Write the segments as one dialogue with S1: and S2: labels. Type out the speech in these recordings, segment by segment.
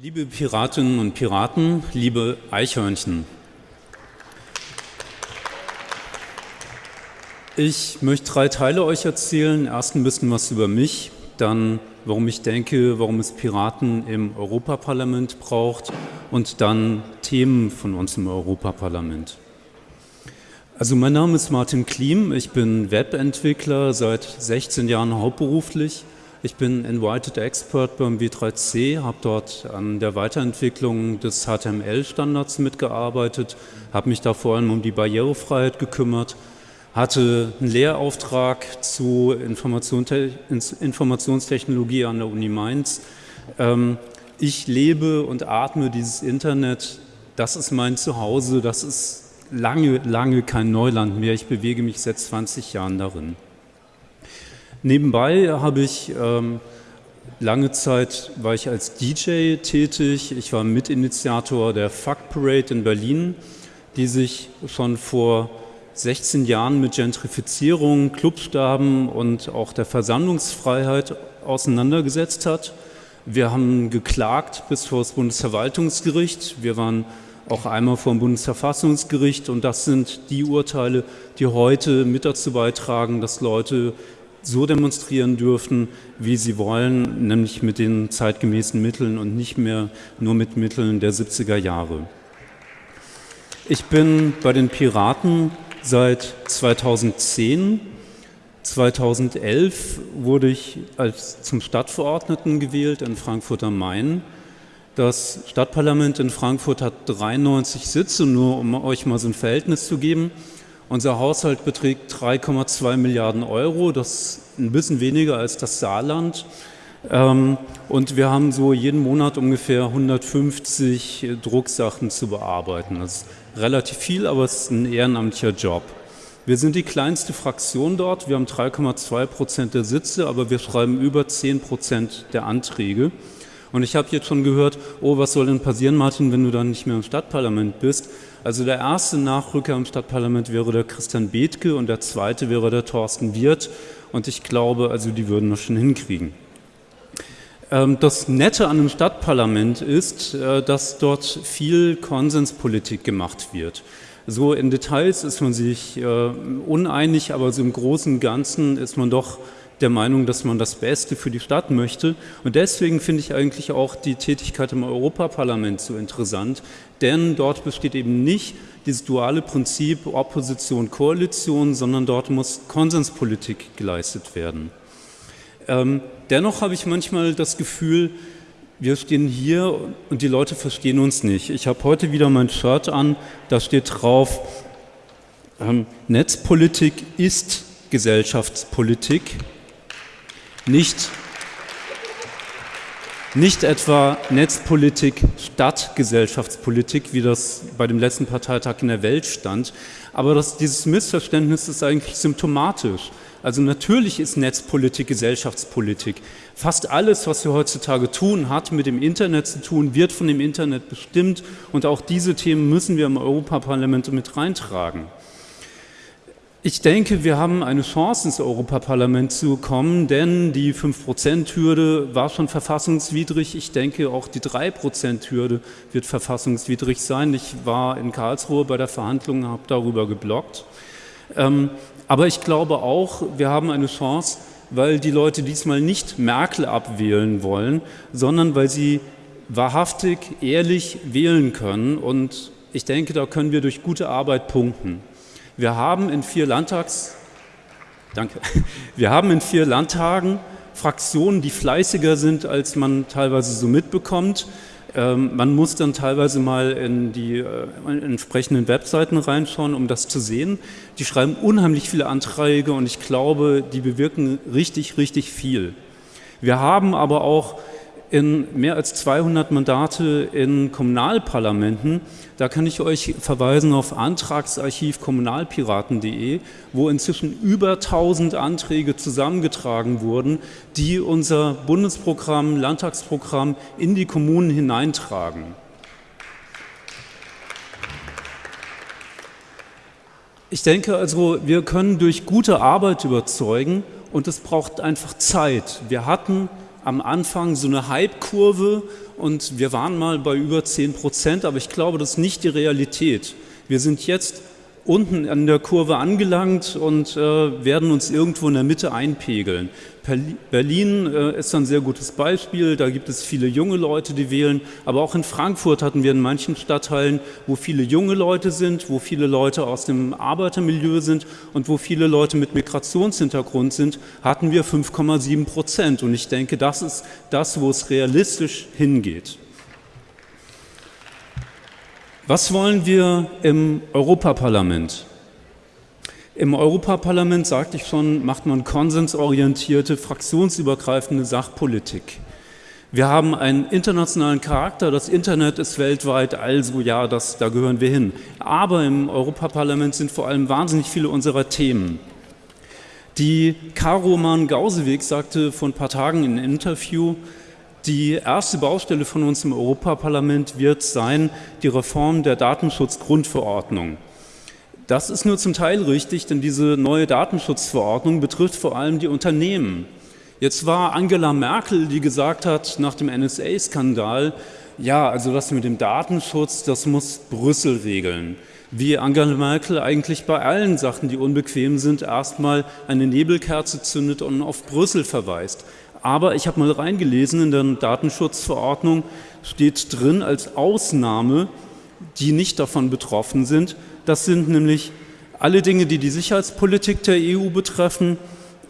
S1: Liebe Piratinnen und Piraten, liebe Eichhörnchen. Ich möchte drei Teile euch erzählen. Erst ein bisschen was über mich, dann warum ich denke, warum es Piraten im Europaparlament braucht und dann Themen von uns im Europaparlament. Also mein Name ist Martin Klim, ich bin Webentwickler, seit 16 Jahren hauptberuflich ich bin Invited Expert beim W3C, habe dort an der Weiterentwicklung des HTML-Standards mitgearbeitet, habe mich da vor allem um die Barrierefreiheit gekümmert, hatte einen Lehrauftrag zu Informationstechnologie an der Uni Mainz. Ähm, ich lebe und atme dieses Internet, das ist mein Zuhause, das ist lange, lange kein Neuland mehr. Ich bewege mich seit 20 Jahren darin. Nebenbei habe ich ähm, lange Zeit war ich als DJ tätig. Ich war Mitinitiator der Fuck Parade in Berlin, die sich schon vor 16 Jahren mit Gentrifizierung, Clubstaben und auch der Versammlungsfreiheit auseinandergesetzt hat. Wir haben geklagt bis vor das Bundesverwaltungsgericht. Wir waren auch einmal vor dem Bundesverfassungsgericht und das sind die Urteile, die heute mit dazu beitragen, dass Leute so demonstrieren dürfen, wie sie wollen, nämlich mit den zeitgemäßen Mitteln und nicht mehr nur mit Mitteln der 70er Jahre. Ich bin bei den Piraten seit 2010. 2011 wurde ich als zum Stadtverordneten gewählt in Frankfurt am Main. Das Stadtparlament in Frankfurt hat 93 Sitze, nur um euch mal so ein Verhältnis zu geben. Unser Haushalt beträgt 3,2 Milliarden Euro, das ist ein bisschen weniger als das Saarland. Ähm, und wir haben so jeden Monat ungefähr 150 Drucksachen zu bearbeiten. Das ist relativ viel, aber es ist ein ehrenamtlicher Job. Wir sind die kleinste Fraktion dort, wir haben 3,2 Prozent der Sitze, aber wir schreiben über 10 Prozent der Anträge. Und ich habe jetzt schon gehört, oh, was soll denn passieren, Martin, wenn du dann nicht mehr im Stadtparlament bist? Also der erste Nachrücker im Stadtparlament wäre der Christian Bethke und der zweite wäre der Thorsten Wirth. Und ich glaube, also die würden das schon hinkriegen. Ähm, das Nette an einem Stadtparlament ist, äh, dass dort viel Konsenspolitik gemacht wird. So in Details ist man sich äh, uneinig, aber so im Großen und Ganzen ist man doch der Meinung, dass man das Beste für die Stadt möchte. Und deswegen finde ich eigentlich auch die Tätigkeit im Europaparlament so interessant, denn dort besteht eben nicht dieses duale Prinzip Opposition-Koalition, sondern dort muss Konsenspolitik geleistet werden. Ähm, dennoch habe ich manchmal das Gefühl, wir stehen hier und die Leute verstehen uns nicht. Ich habe heute wieder mein Shirt an, da steht drauf, ähm, Netzpolitik ist Gesellschaftspolitik nicht, nicht etwa Netzpolitik statt Gesellschaftspolitik, wie das bei dem letzten Parteitag in der Welt stand. Aber das, dieses Missverständnis ist eigentlich symptomatisch. Also natürlich ist Netzpolitik Gesellschaftspolitik. Fast alles, was wir heutzutage tun, hat mit dem Internet zu tun, wird von dem Internet bestimmt und auch diese Themen müssen wir im Europaparlament mit reintragen. Ich denke, wir haben eine Chance, ins Europaparlament zu kommen, denn die 5%-Hürde war schon verfassungswidrig. Ich denke, auch die 3%-Hürde wird verfassungswidrig sein. Ich war in Karlsruhe bei der Verhandlung, habe darüber geblockt. Ähm, aber ich glaube auch, wir haben eine Chance, weil die Leute diesmal nicht Merkel abwählen wollen, sondern weil sie wahrhaftig, ehrlich wählen können. Und ich denke, da können wir durch gute Arbeit punkten. Wir haben in vier Landtags, danke, wir haben in vier Landtagen Fraktionen, die fleißiger sind, als man teilweise so mitbekommt. Ähm, man muss dann teilweise mal in die äh, entsprechenden Webseiten reinschauen, um das zu sehen. Die schreiben unheimlich viele Anträge und ich glaube, die bewirken richtig, richtig viel. Wir haben aber auch in mehr als 200 Mandate in Kommunalparlamenten. Da kann ich euch verweisen auf Antragsarchiv kommunalpiraten.de, wo inzwischen über 1000 Anträge zusammengetragen wurden, die unser Bundesprogramm, Landtagsprogramm in die Kommunen hineintragen. Ich denke also, wir können durch gute Arbeit überzeugen und es braucht einfach Zeit. Wir hatten am Anfang so eine Hype-Kurve und wir waren mal bei über 10 Prozent, aber ich glaube, das ist nicht die Realität. Wir sind jetzt unten an der Kurve angelangt und äh, werden uns irgendwo in der Mitte einpegeln. Berlin äh, ist ein sehr gutes Beispiel, da gibt es viele junge Leute, die wählen, aber auch in Frankfurt hatten wir in manchen Stadtteilen, wo viele junge Leute sind, wo viele Leute aus dem Arbeitermilieu sind und wo viele Leute mit Migrationshintergrund sind, hatten wir 5,7 Prozent und ich denke, das ist das, wo es realistisch hingeht. Was wollen wir im Europaparlament? Im Europaparlament, sagte ich schon, macht man konsensorientierte, fraktionsübergreifende Sachpolitik. Wir haben einen internationalen Charakter, das Internet ist weltweit, also ja, das, da gehören wir hin. Aber im Europaparlament sind vor allem wahnsinnig viele unserer Themen. Die Caro Mann-Gauseweg sagte vor ein paar Tagen in einem Interview, die erste Baustelle von uns im Europaparlament wird sein, die Reform der Datenschutzgrundverordnung. Das ist nur zum Teil richtig, denn diese neue Datenschutzverordnung betrifft vor allem die Unternehmen. Jetzt war Angela Merkel, die gesagt hat, nach dem NSA-Skandal, ja, also das mit dem Datenschutz, das muss Brüssel regeln. Wie Angela Merkel eigentlich bei allen Sachen, die unbequem sind, erstmal eine Nebelkerze zündet und auf Brüssel verweist. Aber ich habe mal reingelesen, in der Datenschutzverordnung steht drin als Ausnahme, die nicht davon betroffen sind. Das sind nämlich alle Dinge, die die Sicherheitspolitik der EU betreffen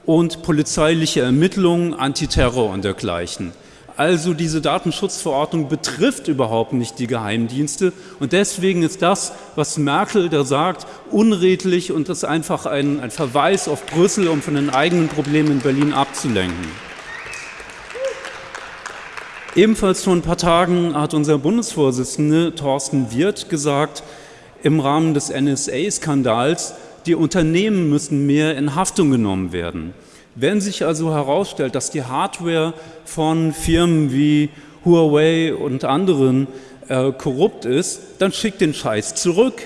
S1: und polizeiliche Ermittlungen, Antiterror und dergleichen. Also diese Datenschutzverordnung betrifft überhaupt nicht die Geheimdienste und deswegen ist das, was Merkel da sagt, unredlich und ist einfach ein, ein Verweis auf Brüssel, um von den eigenen Problemen in Berlin abzulenken. Ebenfalls vor ein paar Tagen hat unser Bundesvorsitzende Thorsten Wirth gesagt, im Rahmen des NSA-Skandals, die Unternehmen müssen mehr in Haftung genommen werden. Wenn sich also herausstellt, dass die Hardware von Firmen wie Huawei und anderen äh, korrupt ist, dann schickt den Scheiß zurück.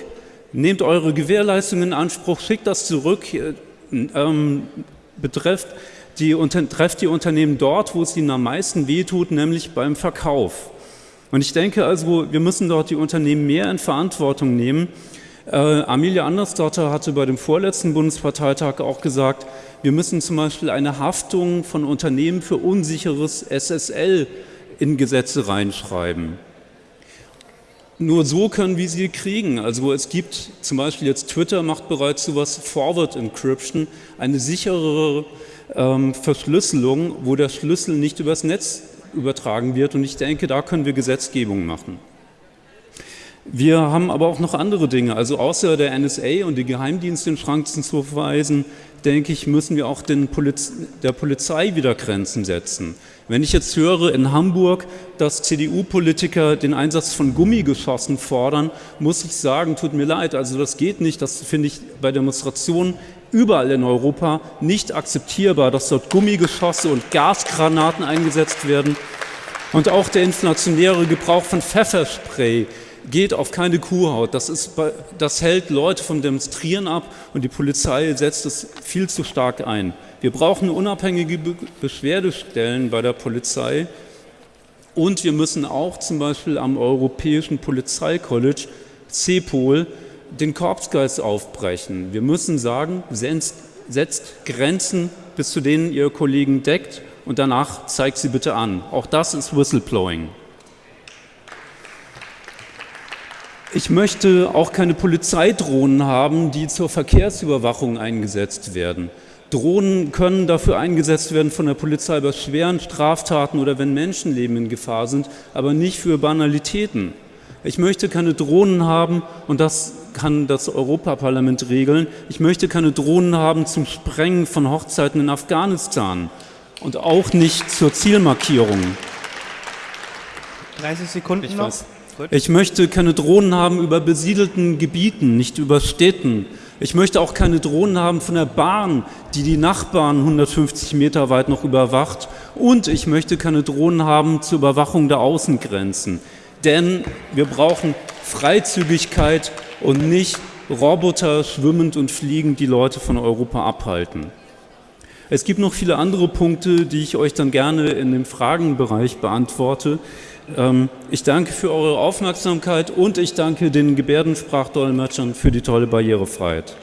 S1: Nehmt eure Gewährleistung in Anspruch, schickt das zurück, äh, ähm, betrifft die, trefft die Unternehmen dort, wo es ihnen am meisten wehtut, nämlich beim Verkauf. Und ich denke also, wir müssen dort die Unternehmen mehr in Verantwortung nehmen. Äh, Amelia Andersdotter hatte bei dem vorletzten Bundesparteitag auch gesagt, wir müssen zum Beispiel eine Haftung von Unternehmen für unsicheres SSL in Gesetze reinschreiben. Nur so können wir sie kriegen. Also es gibt zum Beispiel jetzt Twitter macht bereits sowas Forward Encryption, eine sicherere ähm, Verschlüsselung, wo der Schlüssel nicht übers Netz übertragen wird. Und ich denke, da können wir Gesetzgebung machen. Wir haben aber auch noch andere Dinge. Also außer der NSA und die Geheimdienste in Schranken zu verweisen, denke ich, müssen wir auch Poliz der Polizei wieder Grenzen setzen. Wenn ich jetzt höre in Hamburg, dass CDU-Politiker den Einsatz von Gummigeschossen fordern, muss ich sagen, tut mir leid, also das geht nicht. Das finde ich bei Demonstrationen überall in Europa nicht akzeptierbar, dass dort Gummigeschosse und Gasgranaten eingesetzt werden. Und auch der inflationäre Gebrauch von Pfefferspray geht auf keine Kuhhaut. Das, ist, das hält Leute vom Demonstrieren ab und die Polizei setzt es viel zu stark ein. Wir brauchen unabhängige Beschwerdestellen bei der Polizei und wir müssen auch zum Beispiel am Europäischen Polizeicollege CEPOL den Korpsgeist aufbrechen. Wir müssen sagen, setzt Grenzen, bis zu denen ihr Kollegen deckt und danach zeigt sie bitte an. Auch das ist Whistleblowing. Ich möchte auch keine Polizeidrohnen haben, die zur Verkehrsüberwachung eingesetzt werden. Drohnen können dafür eingesetzt werden von der Polizei bei schweren Straftaten oder wenn Menschenleben in Gefahr sind, aber nicht für Banalitäten. Ich möchte keine Drohnen haben und das kann das Europaparlament regeln. Ich möchte keine Drohnen haben zum Sprengen von Hochzeiten in Afghanistan und auch nicht zur Zielmarkierung.
S2: 30 Sekunden
S1: ich noch. Weiß. Ich möchte keine Drohnen haben über besiedelten Gebieten, nicht über Städten. Ich möchte auch keine Drohnen haben von der Bahn, die die Nachbarn 150 Meter weit noch überwacht. Und ich möchte keine Drohnen haben zur Überwachung der Außengrenzen denn wir brauchen Freizügigkeit und nicht Roboter schwimmend und fliegend die Leute von Europa abhalten. Es gibt noch viele andere Punkte, die ich euch dann gerne in dem Fragenbereich beantworte. Ähm, ich danke für eure Aufmerksamkeit und ich danke den Gebärdensprachdolmetschern für die tolle Barrierefreiheit.